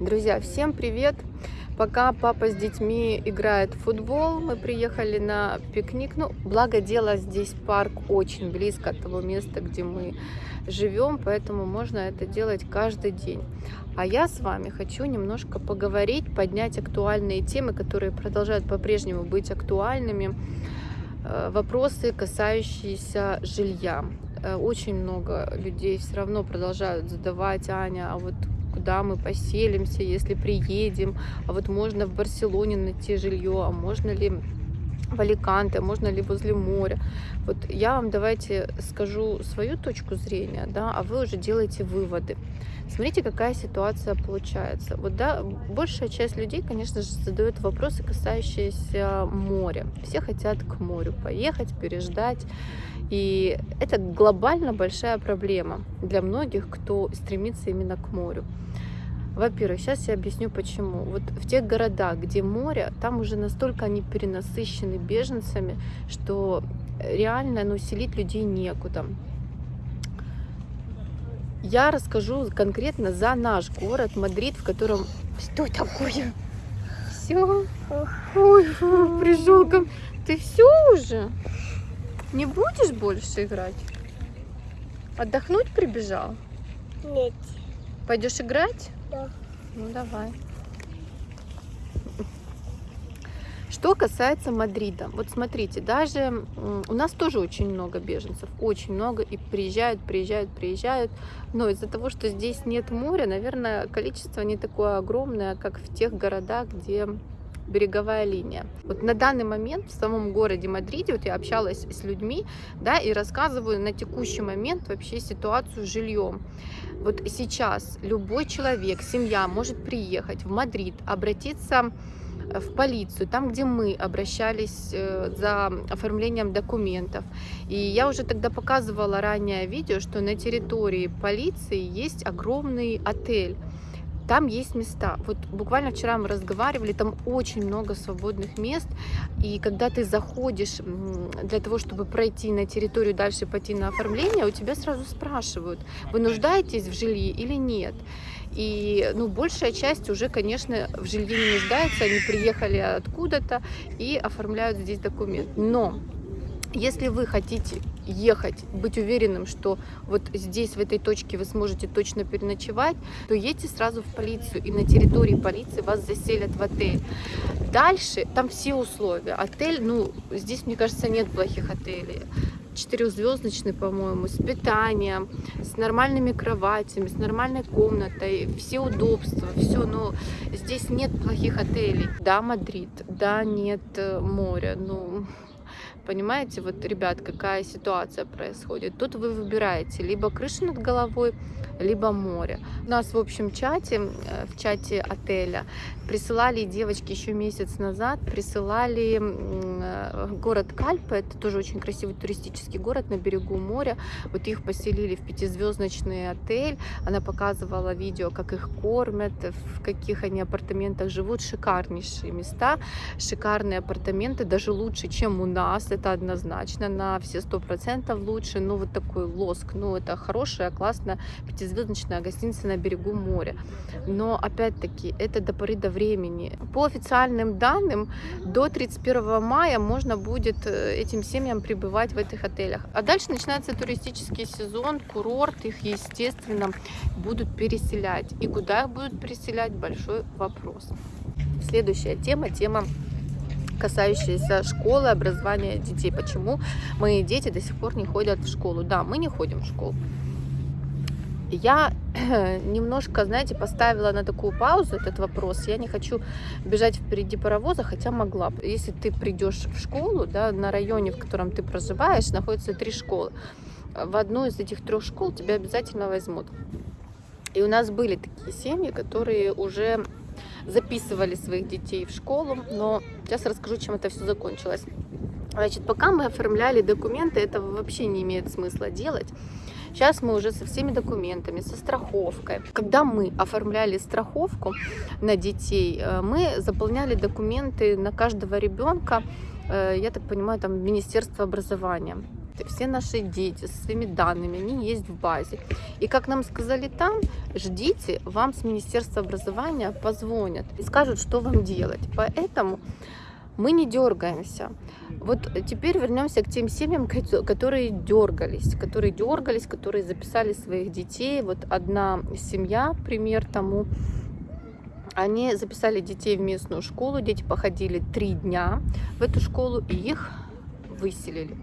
Друзья, всем привет! Пока папа с детьми играет в футбол, мы приехали на пикник. Ну, благо дело, здесь парк очень близко от того места, где мы живем, поэтому можно это делать каждый день. А я с вами хочу немножко поговорить, поднять актуальные темы, которые продолжают по-прежнему быть актуальными. Э, вопросы, касающиеся жилья. Э, очень много людей все равно продолжают задавать, Аня, а вот куда мы поселимся, если приедем, а вот можно в Барселоне найти жилье, а можно ли в Аликанте, можно ли возле моря. Вот я вам давайте скажу свою точку зрения, да, а вы уже делаете выводы. Смотрите, какая ситуация получается. Вот, да, большая часть людей, конечно же, задают вопросы, касающиеся моря. Все хотят к морю поехать, переждать. И это глобально большая проблема для многих, кто стремится именно к морю. Во-первых, сейчас я объясню почему. Вот в тех городах, где море, там уже настолько они перенасыщены беженцами, что реально ну, селить людей некуда. Я расскажу конкретно за наш город Мадрид, в котором... Что такое? Все? Ой, пришел ко Ты все уже? Не будешь больше играть? Отдохнуть прибежал? Нет. Пойдешь играть? Ну давай. Что касается Мадрида, вот смотрите, даже у нас тоже очень много беженцев, очень много, и приезжают, приезжают, приезжают, но из-за того, что здесь нет моря, наверное, количество не такое огромное, как в тех городах, где береговая линия. Вот на данный момент в самом городе Мадриде, вот я общалась с людьми, да, и рассказываю на текущий момент вообще ситуацию с жильем. Вот сейчас любой человек, семья может приехать в Мадрид, обратиться в полицию, там, где мы обращались э, за оформлением документов. И я уже тогда показывала ранее видео, что на территории полиции есть огромный отель там есть места. Вот буквально вчера мы разговаривали, там очень много свободных мест, и когда ты заходишь для того, чтобы пройти на территорию, дальше пойти на оформление, у тебя сразу спрашивают, вы нуждаетесь в жилье или нет. И ну, большая часть уже, конечно, в жилье не нуждается, они приехали откуда-то и оформляют здесь документ. Но если вы хотите ехать, быть уверенным, что вот здесь, в этой точке вы сможете точно переночевать, то едьте сразу в полицию, и на территории полиции вас заселят в отель. Дальше там все условия. Отель, ну, здесь, мне кажется, нет плохих отелей четырехзвездочный, по-моему, с питанием, с нормальными кроватями, с нормальной комнатой, все удобства, все, но здесь нет плохих отелей. Да, Мадрид, да, нет э, моря, ну, Понимаете, вот, ребят, какая ситуация происходит. Тут вы выбираете либо крышу над головой, либо море. У нас в общем чате, в чате отеля, присылали девочки еще месяц назад, присылали э, город Кальпа, это тоже очень красивый туристический город на берегу моря. Вот их поселили в пятизвездочный отель. Она показывала видео, как их кормят, в каких они апартаментах живут. Шикарнейшие места, шикарные апартаменты, даже лучше, чем у нас это однозначно, на все сто процентов лучше. Ну, вот такой лоск, ну, это хорошая, классная пятизвездочная гостиница на берегу моря. Но, опять-таки, это до поры до времени. По официальным данным, до 31 мая можно будет э, этим семьям пребывать в этих отелях. А дальше начинается туристический сезон, курорт, их, естественно, будут переселять. И куда их будут переселять, большой вопрос. Следующая тема, тема касающиеся школы, образования детей. Почему мои дети до сих пор не ходят в школу? Да, мы не ходим в школу. Я немножко, знаете, поставила на такую паузу этот вопрос. Я не хочу бежать впереди паровоза, хотя могла. Если ты придешь в школу, да, на районе, в котором ты проживаешь, находятся три школы. В одну из этих трех школ тебя обязательно возьмут. И у нас были такие семьи, которые уже записывали своих детей в школу, но сейчас расскажу, чем это все закончилось. Значит, пока мы оформляли документы, этого вообще не имеет смысла делать. Сейчас мы уже со всеми документами, со страховкой. Когда мы оформляли страховку на детей, э, мы заполняли документы на каждого ребенка, э, я так понимаю, там Министерство образования. все наши дети со своими данными, они есть в базе. И как нам сказали там, ждите, вам с Министерства образования позвонят и скажут, что вам делать. Поэтому мы не дергаемся. Вот теперь вернемся к тем семьям, которые дергались, которые дергались, которые записали своих детей. Вот одна семья, пример тому, они записали детей в местную школу, дети походили три дня в эту школу и их выселили.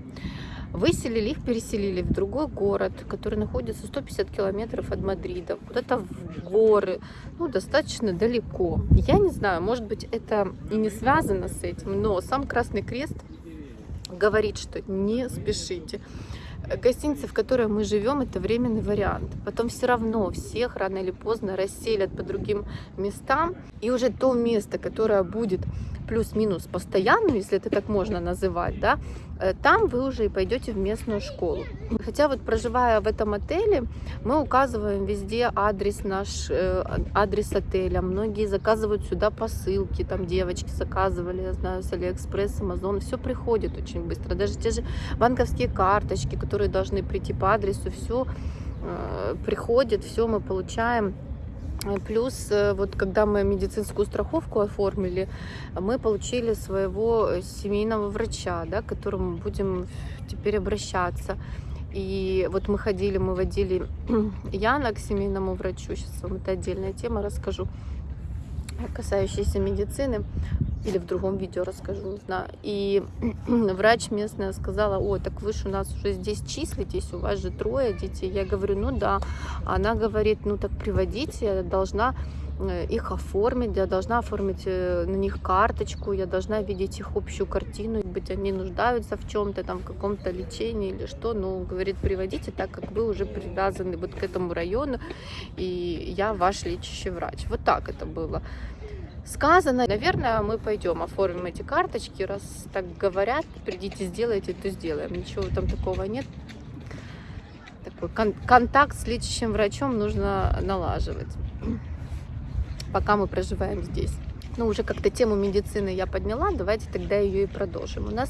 Выселили их, переселили в другой город, который находится 150 километров от Мадрида, куда-то в горы, ну, достаточно далеко. Я не знаю, может быть, это и не связано с этим, но сам Красный Крест говорит, что не спешите. Гостиница, в которой мы живем, это временный вариант. Потом все равно всех рано или поздно расселят по другим местам. И уже то место, которое будет плюс-минус постоянным, если это так можно называть, да, э, там вы уже и пойдете в местную школу. Хотя вот проживая в этом отеле, мы указываем везде адрес наш, э, адрес отеля. Многие заказывают сюда посылки, там девочки заказывали, я знаю, с Алиэкспресс, Амазон, все приходит очень быстро. Даже те же банковские карточки, которые должны прийти по адресу, все э, приходит, все мы получаем Плюс, э, вот когда мы медицинскую страховку оформили, мы получили своего семейного врача, да, к которому будем теперь обращаться. И вот мы ходили, мы водили Яна к семейному врачу. Сейчас вам это отдельная тема расскажу, касающаяся медицины или в другом видео расскажу, не знаю. И врач местная сказала, о, так вы же у нас уже здесь числитесь, у вас же трое детей. Я говорю, ну да. Она говорит, ну так приводите, я должна их оформить, я должна оформить э, на них карточку, я должна видеть их общую картину, быть они нуждаются в чем-то, там, в каком-то лечении или что, ну, говорит, приводите, так как вы уже привязаны вот к этому району, и я ваш лечащий врач. Вот так это было сказано. Наверное, мы пойдем оформим эти карточки, раз так говорят, придите, сделайте, то сделаем. Ничего там такого нет. Такой кон контакт с лечащим врачом нужно налаживать, пока мы проживаем здесь. Ну, уже как-то тему медицины я подняла, давайте тогда ее и продолжим. У нас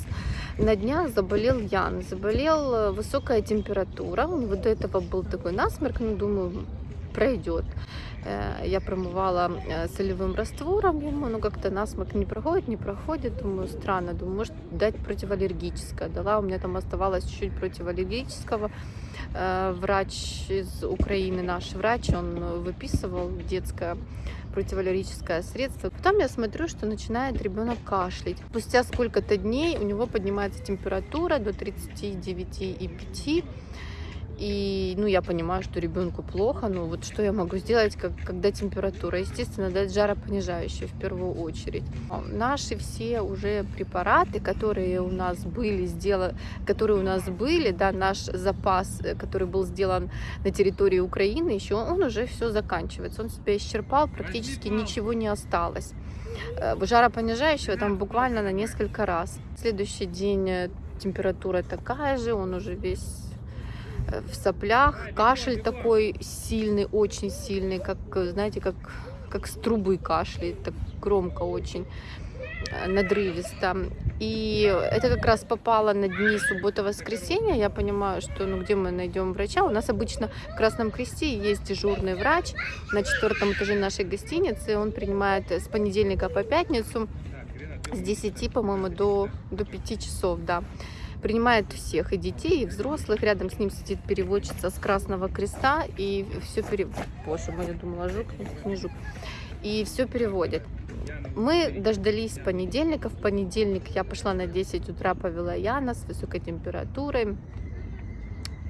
на днях заболел Ян, заболел э, высокая температура, у него до этого был такой насморк, ну, думаю, пройдет. Э, я промывала э, солевым раствором ему, но как-то насморк не проходит, не проходит. Думаю, странно, думаю, может дать противоаллергическое. Дала, у меня там оставалось чуть-чуть противоаллергического. Э, врач из Украины, наш врач, он выписывал детское противоаллергическое средство. Потом я смотрю, что начинает ребенок кашлять. Спустя сколько-то дней у него поднимается температура до 39,5 и, ну, я понимаю, что ребенку плохо, но вот что я могу сделать, как, когда температура? Естественно, дать жаропонижающее в первую очередь. Наши все уже препараты, которые у нас были сделаны, которые у нас были, да, наш запас, э, который был сделан на территории Украины, еще он уже все заканчивается. Он себя исчерпал, практически ничего не осталось. Э, жаропонижающего там буквально на несколько раз. Следующий день э, температура такая же, он уже весь в соплях, кашель такой сильный, очень сильный, как, знаете, как, как с трубы кашляет, так громко очень, э, надрывисто. И это как раз попало на дни суббота-воскресенья. Я понимаю, что ну где мы найдем врача? У нас обычно в Красном Кресте есть дежурный врач на четвертом этаже нашей гостиницы. Он принимает с понедельника по пятницу с 10, по-моему, до, до 5 часов, да принимает всех, и детей, и взрослых. Рядом с ним сидит переводчица с Красного Креста, и все пере... Боже мой, я думала, жук, не жук. И все переводит. Мы дождались понедельника. В понедельник я пошла на 10 утра, повела Яна с высокой температурой.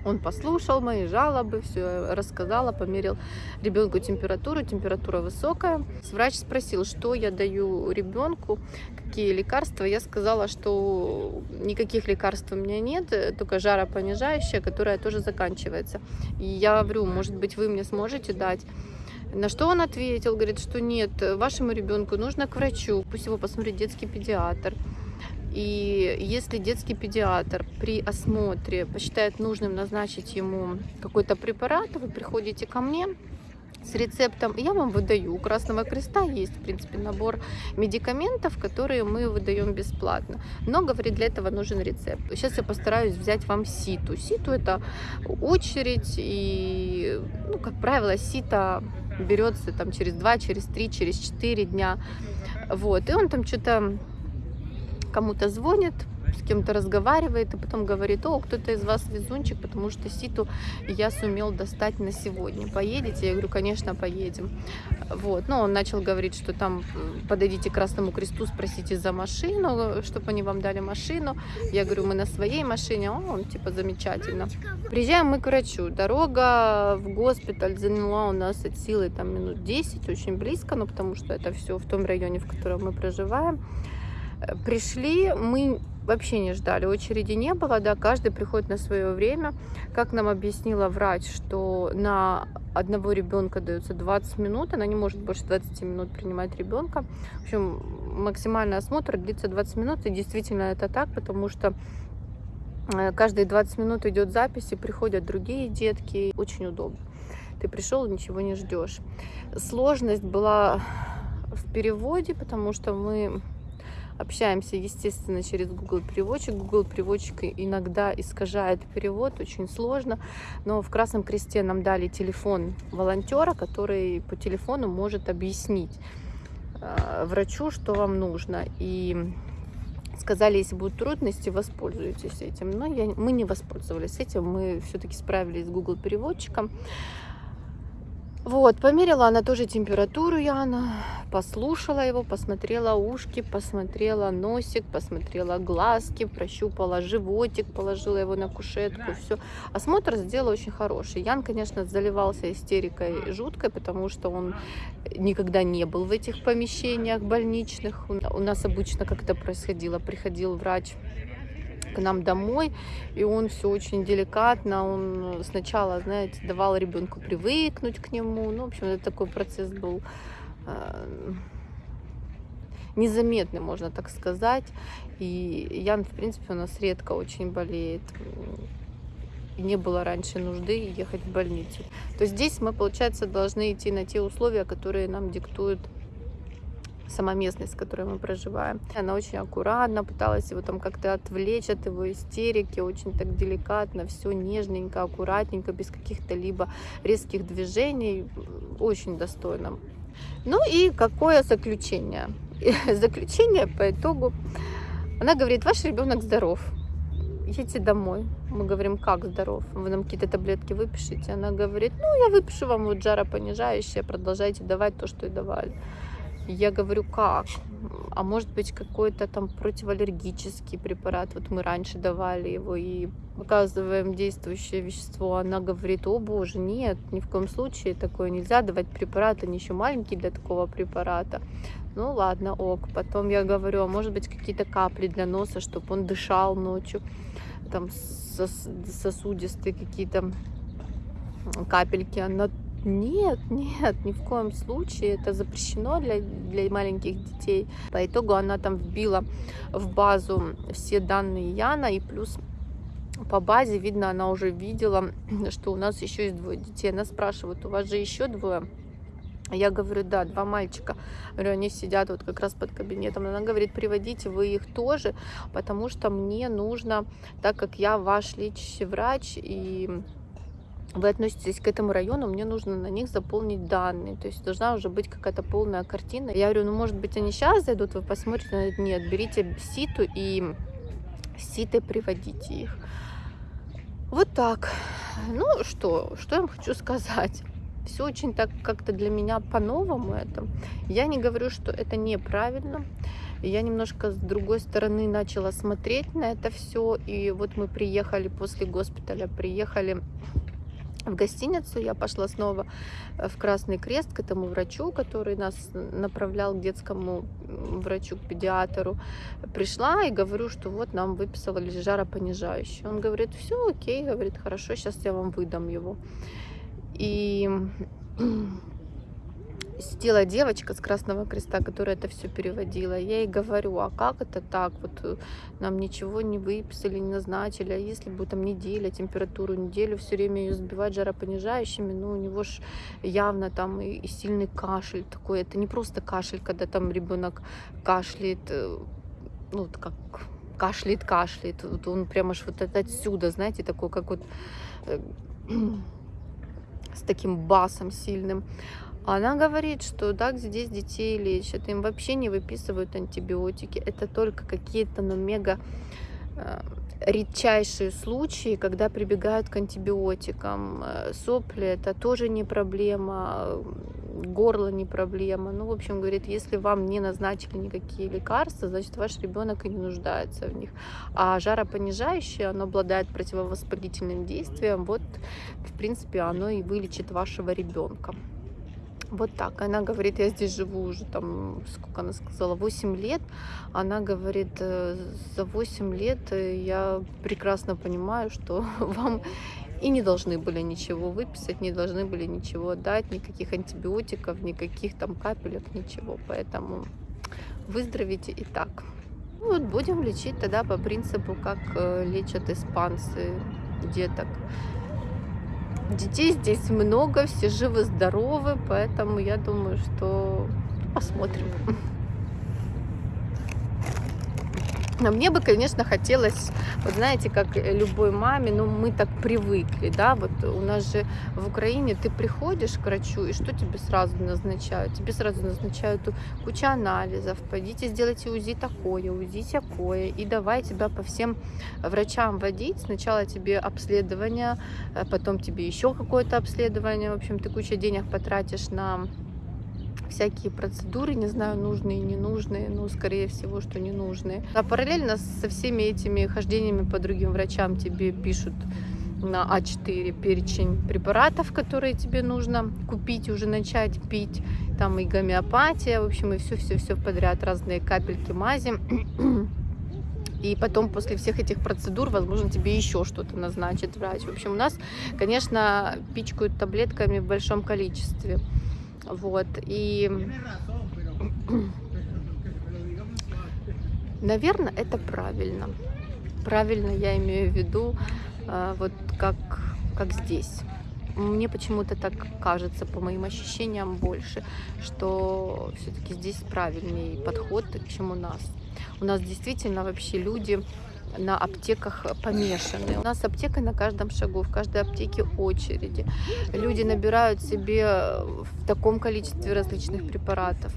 Он послушал мои жалобы, все рассказала, померил ребенку температуру, температура высокая. Врач спросил, что я даю ребенку, какие лекарства. Я сказала, что никаких лекарств у меня нет, только жаропонижающее, которое тоже заканчивается. И я говорю, может быть, вы мне сможете дать. На что он ответил, говорит, что нет, вашему ребенку нужно к врачу, пусть его посмотрит детский педиатр. И если детский педиатр при осмотре посчитает нужным назначить ему какой-то препарат, вы приходите ко мне, с рецептом, я вам выдаю. У Красного Креста есть, в принципе, набор медикаментов, которые мы выдаем бесплатно. Но, говорит, для этого нужен рецепт. Сейчас я постараюсь взять вам ситу. Ситу это очередь, и, ну, как правило, сита берется там через 2, через 3, через 4 дня. Вот, и он там что-то кому-то звонит, с кем-то разговаривает и потом говорит, о, кто-то из вас везунчик, потому что ситу я сумел достать на сегодня. Поедете? Я говорю, конечно, поедем. Вот. Но он начал говорить, что там подойдите к Красному Кресту, спросите за машину, чтобы они вам дали машину. Я говорю, мы на своей машине. О, он типа замечательно. Приезжаем мы к врачу. Дорога в госпиталь заняла у нас от силы там минут 10, очень близко, но потому что это все в том районе, в котором мы проживаем. Пришли, мы вообще не ждали, очереди не было, да, каждый приходит на свое время. Как нам объяснила врач, что на одного ребенка дается 20 минут, она не может больше 20 минут принимать ребенка. В общем, максимальный осмотр длится 20 минут, и действительно это так, потому что э, каждые 20 минут идет запись, и приходят другие детки, очень удобно. Ты пришел, ничего не ждешь. Сложность была в переводе, потому что мы общаемся, естественно, через Google переводчик. Google переводчик иногда искажает перевод, очень сложно. Но в Красном Кресте нам дали телефон волонтера, который по телефону может объяснить э, врачу, что вам нужно. И сказали, если будут трудности, воспользуйтесь этим. Но я, мы не воспользовались этим, мы все-таки справились с Google переводчиком. Вот, померила она тоже температуру Яна, послушала его, посмотрела ушки, посмотрела носик, посмотрела глазки, прощупала животик, положила его на кушетку, все. Осмотр сделала очень хороший. Ян, конечно, заливался истерикой жуткой, потому что он никогда не был в этих помещениях больничных. У нас обычно как это происходило, приходил врач к нам домой, и он все очень деликатно, он сначала, знаете, давал ребенку привыкнуть к нему, ну, в общем, это такой процесс был э, незаметный, можно так сказать, и Ян, в принципе, у нас редко очень болеет, не было раньше нужды ехать в больницу. То здесь мы, получается, должны идти на те условия, которые нам диктуют сама местность, в которой мы проживаем. Она очень аккуратно пыталась его там как-то отвлечь от его истерики, очень так деликатно, все нежненько, аккуратненько, без каких-то либо резких движений, очень достойно. Ну и какое заключение? Заключение по итогу. Она говорит, ваш ребенок здоров, едьте домой. Мы говорим, как здоров? Вы нам какие-то таблетки выпишите? Она говорит, ну, я выпишу вам вот жаропонижающее, продолжайте давать то, что и давали. Я говорю, как? А может быть какой-то там противоаллергический препарат. Вот мы раньше давали его и показываем действующее вещество. Она говорит, о боже, нет, ни в коем случае такое нельзя давать препарат, они еще маленькие для такого препарата. Ну ладно, ок. Потом я говорю, а может быть какие-то капли для носа, чтобы он дышал ночью. Там сос сосудистые какие-то капельки. Она нет, нет, ни в коем случае. Это запрещено для, для маленьких детей. По итогу она там вбила в базу все данные Яна и плюс по базе видно, она уже видела, что у нас еще есть двое детей. Она спрашивает, у вас же еще двое? Я говорю, да, два мальчика. Говорю, они сидят вот как раз под кабинетом. Она говорит, приводите вы их тоже, потому что мне нужно, так как я ваш лечащий врач, и вы относитесь к этому району, мне нужно на них заполнить данные. То есть должна уже быть какая-то полная картина. Я говорю, ну может быть они сейчас зайдут, вы посмотрите. Нет, берите ситу и ситой приводите их. Вот так. Ну что, что я вам хочу сказать. Все очень так как-то для меня по-новому это. Я не говорю, что это неправильно. Я немножко с другой стороны начала смотреть на это все. И вот мы приехали после госпиталя, приехали в гостиницу, я пошла снова э, в Красный Крест к этому врачу, который нас направлял к детскому врачу, к педиатру. Пришла и говорю, что вот нам выписали жаропонижающий. Он говорит, все окей, говорит, хорошо, сейчас я вам выдам его. И сидела девочка с Красного Креста, которая это все переводила. Я ей говорю, а как это так? Вот э, нам ничего не выписали, не назначили. А если будет там неделя, температуру неделю, все время ее сбивать жаропонижающими, ну у него ж явно там и, и сильный кашель такой. Это не просто кашель, когда там ребенок кашляет, э, ну вот как кашляет, кашляет. Вот он прямо аж вот отсюда, знаете, такой, как вот э, с таким басом сильным. Она говорит, что так здесь детей лечат, им вообще не выписывают антибиотики. Это только какие-то, ну, мега э, редчайшие случаи, когда прибегают к антибиотикам. Э, сопли это тоже не проблема, горло не проблема. Ну, в общем, говорит, если вам не назначили никакие лекарства, значит, ваш ребенок и не нуждается в них. А жаропонижающее, оно обладает противовоспалительным действием. Вот, в принципе, оно и вылечит вашего ребенка. Вот так. Она говорит, я здесь живу уже там, сколько она сказала, 8 лет. Она говорит, «Э, за 8 лет э, я прекрасно понимаю, что вам и не должны были ничего выписать, не должны были ничего дать, никаких антибиотиков, никаких там капелек, ничего. Поэтому выздоровите и так. Ну вот будем лечить тогда по принципу, как э, лечат испанцы деток. Детей здесь много, все живы-здоровы, поэтому я думаю, что посмотрим. Но мне бы, конечно, хотелось, вот знаете, как любой маме, ну мы так привыкли, да, вот у нас же в Украине ты приходишь к врачу, и что тебе сразу назначают? Тебе сразу назначают кучу анализов, пойдите сделайте УЗИ такое, УЗИ такое, и давай тебя по всем врачам водить. Сначала тебе обследование, э, потом тебе еще какое-то обследование, в общем, ты кучу денег потратишь на всякие процедуры, не знаю, нужные, ненужные, но скорее всего, что ненужные. А параллельно со всеми этими хождениями по другим врачам тебе пишут на А4 перечень препаратов, которые тебе нужно купить, уже начать пить. Там и гомеопатия, в общем, и все-все-все подряд, разные капельки, мази. И потом после всех этих процедур, возможно, тебе еще что-то назначит врач. В общем, у нас, конечно, пичкают таблетками в большом количестве. Вот, и, наверное, это правильно. Правильно я имею в виду, а, вот как, как здесь. Мне почему-то так кажется, по моим ощущениям, больше, что все-таки здесь правильный подход, чем у нас. У нас действительно вообще люди на аптеках помешаны. У нас аптека на каждом шагу, в каждой аптеке очереди. Люди набирают себе в таком количестве различных препаратов.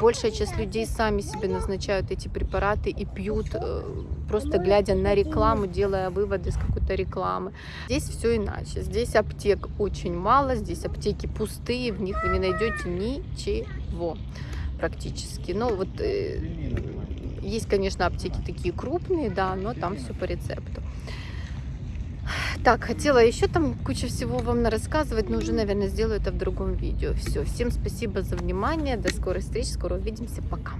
Большая часть людей сами себе назначают эти препараты и пьют, э, просто глядя на рекламу, делая выводы из какой-то рекламы. Здесь все иначе. Здесь аптек очень мало, здесь аптеки пустые, в них вы не найдете ничего практически. Ну вот э, есть, конечно, аптеки такие крупные, да, но там все по рецепту. Так, хотела еще там куча всего вам рассказывать, но уже, наверное, сделаю это в другом видео. Все, всем спасибо за внимание, до скорой встречи, скоро увидимся, пока.